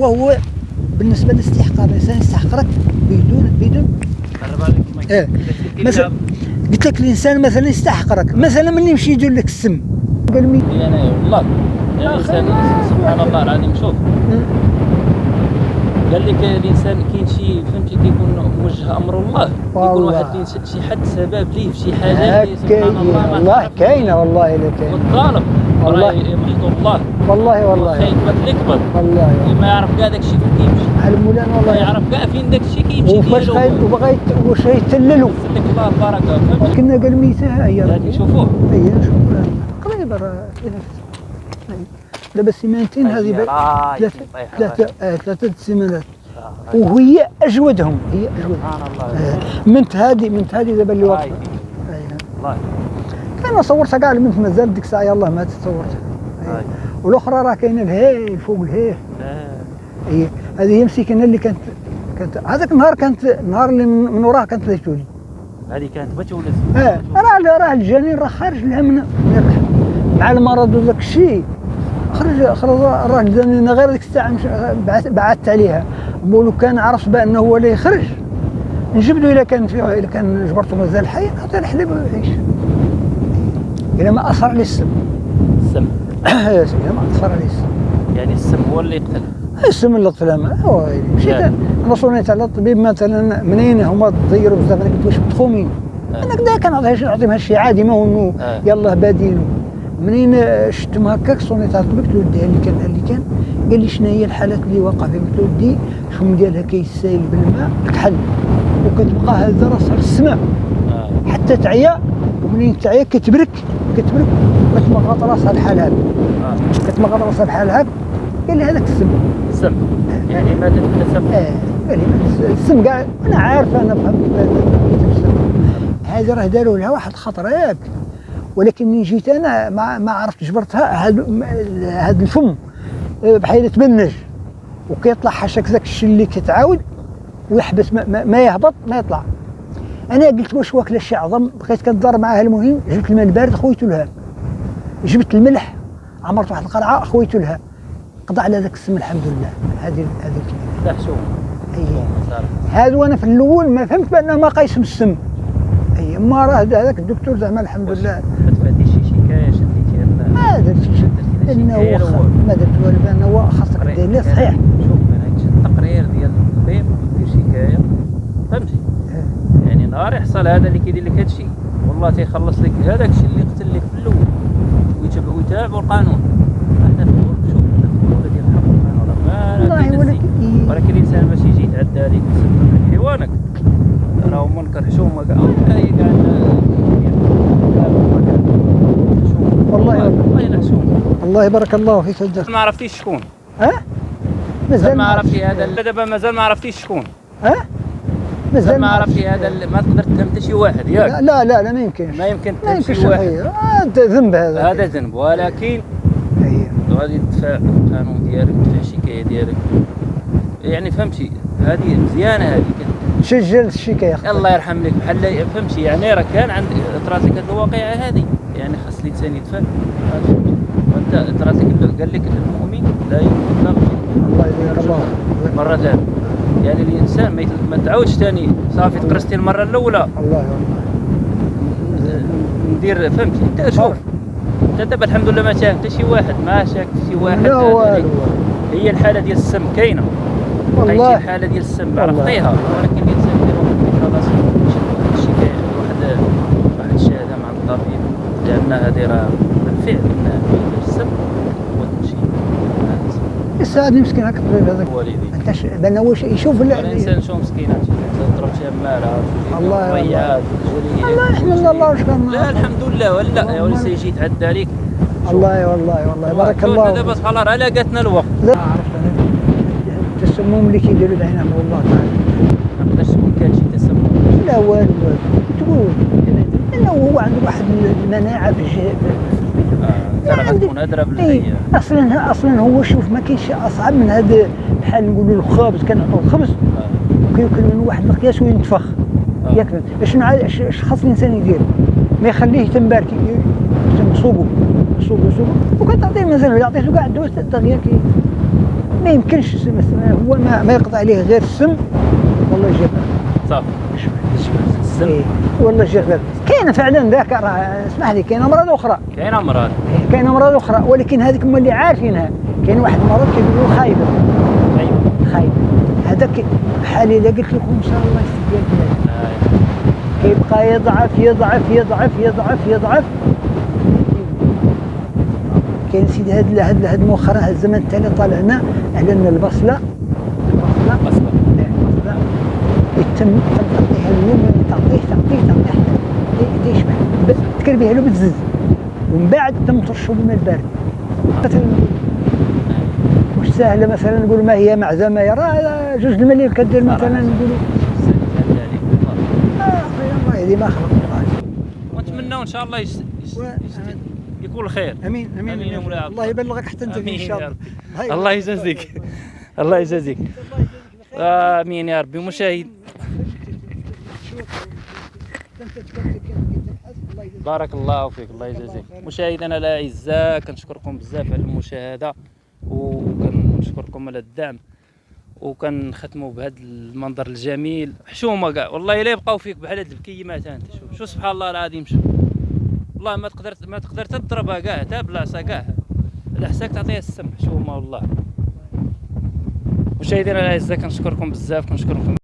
وهو بالنسبة لاستحقاق الإنسان يستحقرك بدون بدون. إيه. قلت لك مثلا قلت لك الإنسان مثلا يستحقرك مثلا من يمشي يدير لك السم قال مي لي أنا والله يعني الانسان سبحان الله العظيم شوف قال لك الإنسان كاين شي فهمتي كيكون موجه أمر الله يكون. واحد شي حد سبب ليه في شي حاجة سبحان الله والله. كاينة والله إلا كاينة والظالم والله. راه محضور الله. والله والله. خايف ما تكبر والله ما يعرف كاع داك الشيء فين كيمشي على مولانا ما والله يعرف كاع فين داك الشيء كيمشي وفاش وبغى يت- واش يتللوا يسلك الله البركه كنا قال ميتها هي هذه شوفوه هي نشوفوا قريبة راه. دابا سيمانتين هذه ثلاثة ثلاثة آه، ثلاثة سيمانات. وهي أجودهم. هي أجودهم. سبحان الله. آه، منت هذه منت هذه دابا اللي. أيوة. الله أنا صورتها كاع المنت مازال ديك الساعة يلاه ما تصورتها راي. والأخرى راه كاينة الهي فوق الهي. آه. هي هذه هي مسكينة اللي كانت كانت هذاك النهار كانت النهار اللي من من وراه كانت ليتوني هذه كانت بتولد آه راه راه الجنين راه خارج لها من من الرحم مع المرض وداك الشيء. خرج خرج راه الجنين غير ديك الساعة بعثت عليها. لو كان عرف بأنه هو اللي يخرج. نجبدو إلا كان فيه إلا كان جبرته مازال حي نعطيه الحليب ويعيش الا ما أثر عليه السم. السم سيدي ما أثر عليه السم يعني السم هو اللي يقتل. السم اللي طفل هو مشيت يعني. أنا صونيت على الطبيب مثلا منين هما تضيروا بزاف؟ أنا قلت واش متخومين. آه. أنا كدا كنعطيها شي نعطيهم هادشي عادي ما هو إنه آه. يلاه بادين. منين شفتهم هكاك؟ صونيت على الطبيب قلت له ودي اللي كان اللي كان قال لي شنو هي الحالات اللي واقع فيها قلت له ودي الشم ديالها كيسايل بالماء كحل وكتبقى هذا راسها السماء. آه. حتى تعيا ومنين تعيا؟ كتبرك كتبرك. كتمغط راسها بحال هكا آه. كتمغط راسها بحال هكا قال لي هذاك السم. السم. يعني ماتت من السم آه قال لي السم كاع أنا عارف أنا فهمت هذه راه داروا لها واحد الخطر ياك ولكن من جيت أنا ما ما عرفت جبرتها هذا الفم آه، بحال تبنج. وكيطلع حاشاك ذاك الشيء اللي كيتعاود ويحبس ما, ما, ما يهبط ما يطلع. أنا قلت واش واكلة شي عظم؟ بقيت كنضر معاها المهم جبت الماء البارد خويته لها. جبت الملح عمرت واحد القرعه خويته لها. قضى على ذاك السم الحمد لله. هذه هذه الكلمة. أيه. صار. هذا وأنا في الأول ما فهمت بأنه ما قايسم السم. أي. ما راه هذاك الدكتور زعما الحمد لله. ما تفاديش شي شكاية شديتي ما درت شي لأنه الأول. ما درت والو بأنه هو خاصك دير صحيح شوف أنا هادشي التقرير ديال الطبيب دير شكاية. فهمتي؟ نهار يحصل هذا اللي كيدير لك هادشي. والله تيخلص لك هذاك الشيء اللي قتل لك في الأول. ويتبع ويتابعوا القانون. إحنا في الدول شوف إحنا في الدولة ديال الحق. سبحان الله ما ولكن الإنسان باش يجي يتعدى عليك ويسبب لك حيوانك. راه منكر حشومه كاع هي كاع والله والله الله يبارك الله فيك الدكتور ما عرفتيش شكون. ها؟ مازال ما. عرفتي هذا. دابا مازال ما عرفتيش شكون. ها؟ مازال ما عرفتي هذا ما تقدر تهم حتى شي واحد لا ياك. لا لا, لا ما يمكنش. ما يمكن ما تهم يمكنش شي واحد هذا ذنب هذا. هذا ذنب ولكن. غادي تدفع القانون ديالك الشكاية ديالك. يعني فهمتي هذه مزيانة هذه. سجل الشكاية. الله يرحم لك بحال فهمتي يعني راه كان عند طرات لك هذه الواقعة هذه. يعني خاص الإنسان يدفع. وأنت طرات لك قال لك المؤمن لا يؤمن الله يبارك الله مرة ثانية. يعني الإنسان ما تعاودش ثاني صافي تقرصتي المره الأولى. الله ندير فهمتي أنت شوف. أنت دابا الحمد لله ما شاف حتى شي واحد ما شاف شي واحد لا والو. هي الحالة ديال السم كاينة. والله. الحاله ديال السم. عرفتيها؟ ولكن الإنسان يشد واحد الشكايه واحد واحد الشهاده مع الطبيب لأن هذه راه بالفعل ان السم هو تمشي يساعدني مسكين هكا الطبيب هذاك الوالدين أنت ش- واش يشوف لا- الانسان شو مسكين؟ تضرب شي ماله الله ضيعات الله يحمد الله واش كان لا الحمد لله ولا. يا ولي سيجي يتعدى عليك. الله والله والله بارك الله دابا سبحان الله راه لاقاتنا الوقت. لا. عرفت أنا. التسمم اللي كيديروا بعينهم والله تعالى. ما نقدرش تكون كان شي تسمم لا والو. تقول. لأنه هو عنده واحد المناعه غتكون ادرى اي بالحياة أصلا أصلا هو شوف ما كاينش أصعب من هذا بحال نقولوا الخبز. كنعطوا الخبز وكياكل من واحد المقياس وينتفخ. آه. ياكل. شنو اش خاص الإنسان يدير؟ ما يخليه يتنبارك يصوبو يصوبو يصوبو وكتعطيه مازال الا عطيته كاع الدواء دغيا كي ما يمكنش هو ما, ما يقضي عليه غير السم. والله جاب صافي. السم إيه. والله جاب كاينة فعلا ذاك راه اسمح لي كاينة أمراض أخرى. كاين أمراض. كاينة أمراض أخرى ولكن هذيك هما اللي عارفينها. كاين واحد المرض كيقولوا خايبة. ايوا خايبة. هذاك بحال إلا قلت لكم إن شاء الله يستبيان البلاد آه. كيبقى يضعف يضعف يضعف يضعف يضعف. كاين سيدي هاد هاد هاد مؤخرا هاد الزمن التالي طالعنا على أن البصلة البصلة البصلة. يتم تم اليوم تعطيه تعطيه تعطيه حتى يشبع ب- تكربيها له بالزز ومن بعد تم ترشو بالماء البارد مثلا واش سهله مثلا نقول ما هي معزمه يا راه جوج المليون كدير مثلا نقولوا الله يهدي ما خلق ونتمنوا ان شاء الله يس... يس... يكون الخير. آمين آمين, آمين يا مولاي عبد الله يبلغك حتى أنت إن يا شاء الله. الله يجازيك الله يجازيك. آمين يا ربي. مشاهد. بارك الله فيك الله يجازيك. مشاهدينا الاعزاء كنشكركم بزاف على المشاهدة وكنشكركم على الدعم وكنختموا بهذا المنظر الجميل. حشومة كاع والله إلا يبقاو فيك بحال هاد البكيمات انت شوف شوف سبحان الله العظيم شوف. والله ما تقدر ما تقدر تضربها كاع حتى بالعصا كاع. الحساك تعطيها السم حشومة والله. مشاهدينا الاعزاء كنشكركم بزاف كنشكركم